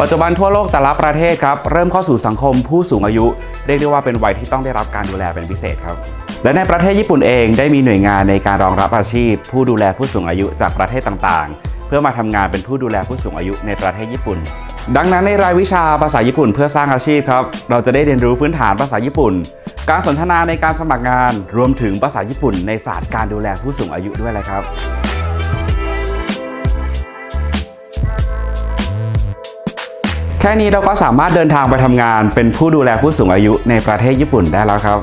ปัจจุบันทั่วโลกแต่ละประเทศครับเริ่มเข้าสู่สังคมผู้สูงอายุ เรียกได้ว่าเป็นวัยที่ต้องได้รับการดูแลเป็นพิเศษครับ และในประเทศญี่ปุ่นเองได้มีหน่วยงานในการรองรับอาชีพ ผู้ดูแลผู้สูงอายุจากประเทศต่างๆ เพื่อมาทำงานเป็นผู้ดูแลผู้สูงอายุในประเทศญี่ปุ่น ดังนั้นในรายวิชาภาษาญี่ปุ่นเพื่อสร้างอาชีพครับเราจะได้เรียนรู้พื้นฐานภาษาญี่ปุ่น การสนทนาในการสมัครงาน รวมถึงภาษาญี่ปุ่น ในศาสตร์การดูแลผู้สูงอายุด้วยแหละครับ แค่นี้เราก็สามารถเดินทางไปทำงานเป็นผู้ดูแลผู้สูงอายุในประเทศญี่ปุ่นได้แล้วครับ